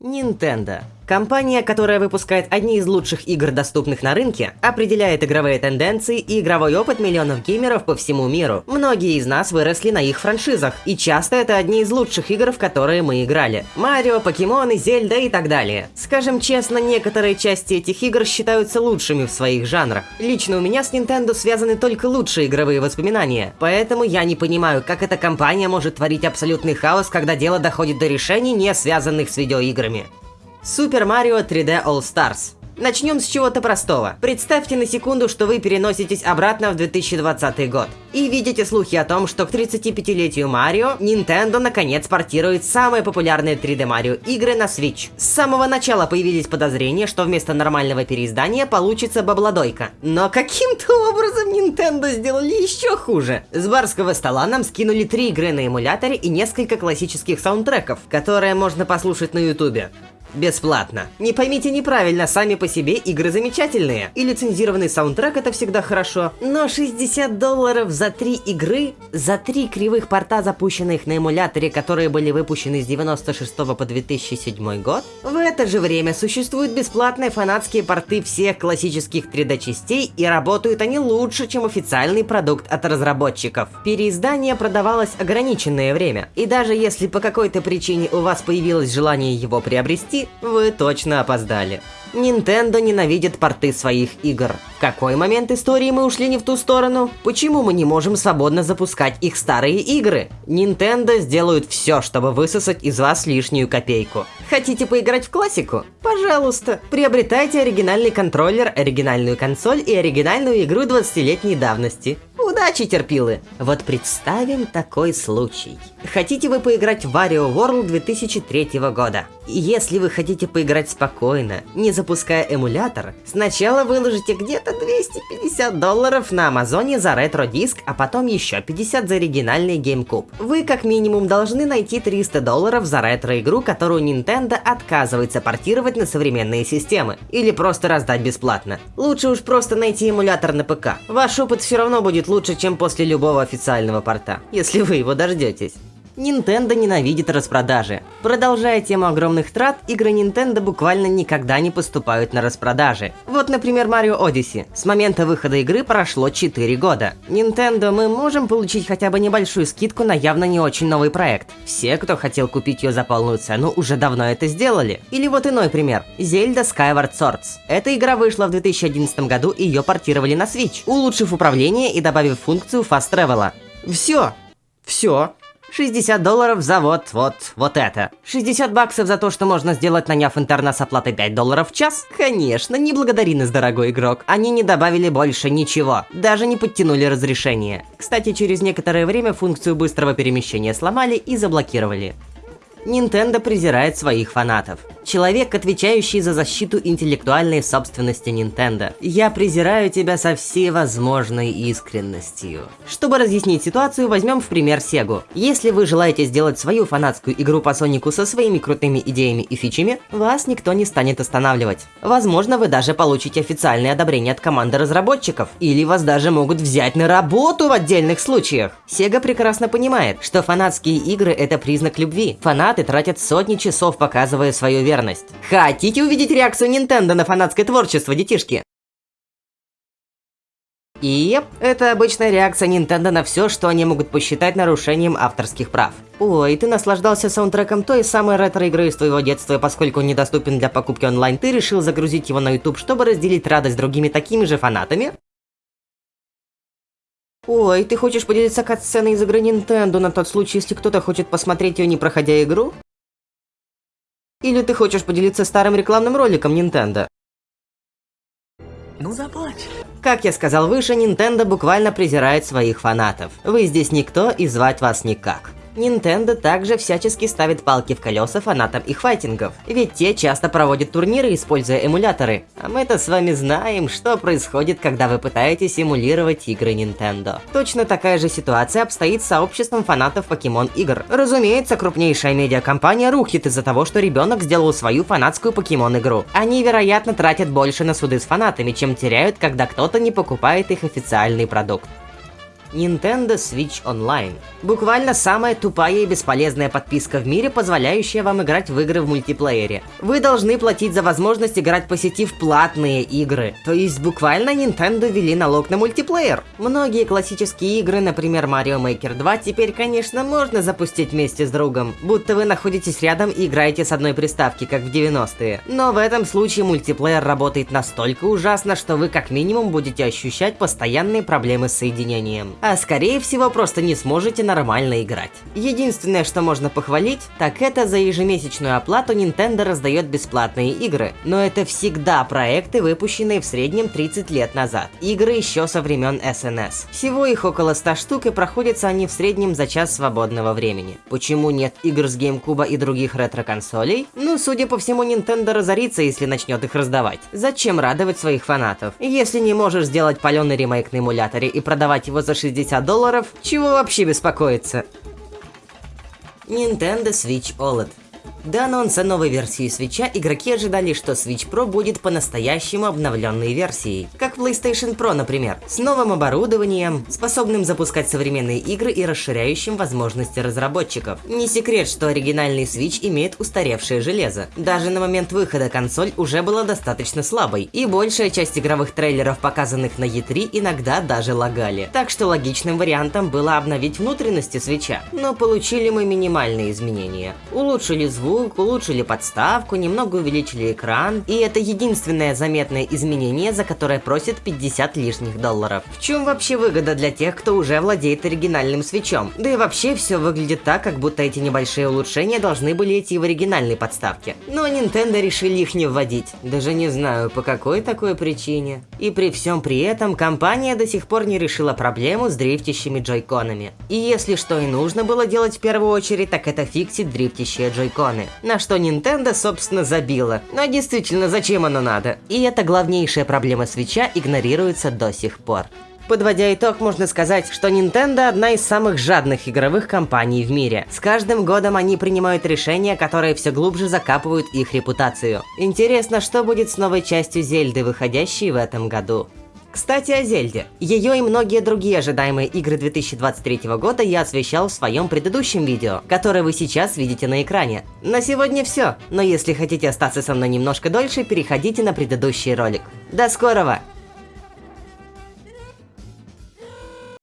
Nintendo. Компания, которая выпускает одни из лучших игр, доступных на рынке, определяет игровые тенденции и игровой опыт миллионов геймеров по всему миру. Многие из нас выросли на их франшизах, и часто это одни из лучших игр, в которые мы играли. Марио, Покемоны, Зельда и так далее. Скажем честно, некоторые части этих игр считаются лучшими в своих жанрах. Лично у меня с Nintendo связаны только лучшие игровые воспоминания, поэтому я не понимаю, как эта компания может творить абсолютный хаос, когда дело доходит до решений, не связанных с видеоиграми играми. Super Mario 3D All Stars Начнем с чего-то простого. Представьте на секунду, что вы переноситесь обратно в 2020 год. И видите слухи о том, что к 35-летию Марио Nintendo наконец портирует самые популярные 3D Mario игры на Switch. С самого начала появились подозрения, что вместо нормального переиздания получится бабладойка. Но каким-то образом Nintendo сделали еще хуже. С барского стола нам скинули три игры на эмуляторе и несколько классических саундтреков, которые можно послушать на ютубе. Бесплатно. Не поймите неправильно, сами по себе игры замечательные. И лицензированный саундтрек это всегда хорошо. Но 60 долларов за три игры, за три кривых порта, запущенных на эмуляторе, которые были выпущены с 96 по 2007 год, в это же время существуют бесплатные фанатские порты всех классических 3D частей, и работают они лучше, чем официальный продукт от разработчиков. Переиздание продавалось ограниченное время, и даже если по какой-то причине у вас появилось желание его приобрести, вы точно опоздали. Nintendo ненавидит порты своих игр. В какой момент истории мы ушли не в ту сторону? Почему мы не можем свободно запускать их старые игры? Nintendo сделают все, чтобы высосать из вас лишнюю копейку. Хотите поиграть в классику? Пожалуйста, приобретайте оригинальный контроллер, оригинальную консоль и оригинальную игру 20-летней давности. Удачи, терпилы! Вот представим такой случай. Хотите вы поиграть в Wario World 2003 года? Если вы хотите поиграть спокойно, не запуская эмулятор, сначала выложите где-то 250 долларов на Амазоне за ретро-диск, а потом еще 50 за оригинальный GameCube. Вы как минимум должны найти 300 долларов за ретро-игру, которую Nintendo отказывается портировать на современные системы, или просто раздать бесплатно. Лучше уж просто найти эмулятор на ПК. Ваш опыт все равно будет лучше, чем после любого официального порта, если вы его дождетесь. Nintendo ненавидит распродажи. Продолжая тему огромных трат, игры Nintendo буквально никогда не поступают на распродажи. Вот, например, Mario Odyssey. С момента выхода игры прошло 4 года. Nintendo мы можем получить хотя бы небольшую скидку на явно не очень новый проект. Все, кто хотел купить ее за полную цену, уже давно это сделали. Или вот иной пример. Zelda Skyward Swords. Эта игра вышла в 2011 году и ее портировали на Switch, улучшив управление и добавив функцию Fast Travel. Все. Все. 60 долларов за вот, вот, вот это. 60 баксов за то, что можно сделать, наняв интерна с оплатой 5 долларов в час? Конечно, не благодари нас, дорогой игрок. Они не добавили больше ничего, даже не подтянули разрешение. Кстати, через некоторое время функцию быстрого перемещения сломали и заблокировали. Nintendo презирает своих фанатов. Человек, отвечающий за защиту интеллектуальной собственности Nintendo. Я презираю тебя со всей возможной искренностью. Чтобы разъяснить ситуацию, возьмем в пример Sega. Если вы желаете сделать свою фанатскую игру по Сонику со своими крутыми идеями и фичами, вас никто не станет останавливать. Возможно, вы даже получите официальное одобрение от команды разработчиков, или вас даже могут взять на работу в отдельных случаях. Sega прекрасно понимает, что фанатские игры это признак любви. Фанаты тратят сотни часов, показывая свою верность верность. Хотите увидеть реакцию Nintendo на фанатское творчество, детишки? И это обычная реакция Nintendo на все, что они могут посчитать нарушением авторских прав. Ой, ты наслаждался саундтреком той самой ретро-игры из твоего детства, поскольку он недоступен для покупки онлайн, ты решил загрузить его на YouTube, чтобы разделить радость другими такими же фанатами? Ой, ты хочешь поделиться кат-сценой из игры Nintendo на тот случай, если кто-то хочет посмотреть ее, не проходя игру? Или ты хочешь поделиться старым рекламным роликом Nintendo? Ну заплачь. Как я сказал выше, Nintendo буквально презирает своих фанатов. Вы здесь никто и звать вас никак. Nintendo также всячески ставит палки в колеса фанатам их файтингов, ведь те часто проводят турниры, используя эмуляторы. А мы-то с вами знаем, что происходит, когда вы пытаетесь эмулировать игры Nintendo. Точно такая же ситуация обстоит с сообществом фанатов покемон игр. Разумеется, крупнейшая медиакомпания рухнет из-за того, что ребенок сделал свою фанатскую покемон игру. Они, вероятно, тратят больше на суды с фанатами, чем теряют, когда кто-то не покупает их официальный продукт. Nintendo Switch Online. Буквально самая тупая и бесполезная подписка в мире, позволяющая вам играть в игры в мультиплеере. Вы должны платить за возможность играть по сети в платные игры. То есть буквально Nintendo ввели налог на мультиплеер. Многие классические игры, например Mario Maker 2, теперь, конечно, можно запустить вместе с другом, будто вы находитесь рядом и играете с одной приставки, как в 90-е. Но в этом случае мультиплеер работает настолько ужасно, что вы как минимум будете ощущать постоянные проблемы с соединением а скорее всего просто не сможете нормально играть. Единственное, что можно похвалить, так это за ежемесячную оплату Nintendo раздает бесплатные игры, но это всегда проекты, выпущенные в среднем 30 лет назад. Игры еще со времен SNES. Всего их около 100 штук и проходятся они в среднем за час свободного времени. Почему нет игр с GameCube и других ретро-консолей? Ну, судя по всему, Nintendo разорится, если начнет их раздавать. Зачем радовать своих фанатов? Если не можешь сделать паленый ремейк на эмуляторе и продавать его за 60 60 долларов, чего вообще беспокоиться? Nintendo Switch OLED до анонса новой версии свеча игроки ожидали, что Switch Pro будет по-настоящему обновленной версией, как PlayStation Pro, например, с новым оборудованием, способным запускать современные игры и расширяющим возможности разработчиков. Не секрет, что оригинальный Switch имеет устаревшее железо. Даже на момент выхода консоль уже была достаточно слабой, и большая часть игровых трейлеров, показанных на E3, иногда даже лагали. Так что логичным вариантом было обновить внутренности свеча. Но получили мы минимальные изменения. Улучшили звук, звук, улучшили подставку, немного увеличили экран, и это единственное заметное изменение, за которое просят 50 лишних долларов. В чем вообще выгода для тех, кто уже владеет оригинальным свечом? Да и вообще все выглядит так, как будто эти небольшие улучшения должны были идти в оригинальной подставке. Но Nintendo решили их не вводить. Даже не знаю, по какой такой причине. И при всем при этом, компания до сих пор не решила проблему с дрифтящими джойконами. И если что и нужно было делать в первую очередь, так это фиксить дрифтящие джойконы на что Nintendo, собственно, забила. Но действительно, зачем оно надо? И эта главнейшая проблема свеча игнорируется до сих пор. Подводя итог, можно сказать, что Nintendo одна из самых жадных игровых компаний в мире. С каждым годом они принимают решения, которые все глубже закапывают их репутацию. Интересно, что будет с новой частью Зельды, выходящей в этом году. Кстати, о Зельде. Ее и многие другие ожидаемые игры 2023 года я освещал в своем предыдущем видео, которое вы сейчас видите на экране. На сегодня все, но если хотите остаться со мной немножко дольше, переходите на предыдущий ролик. До скорого!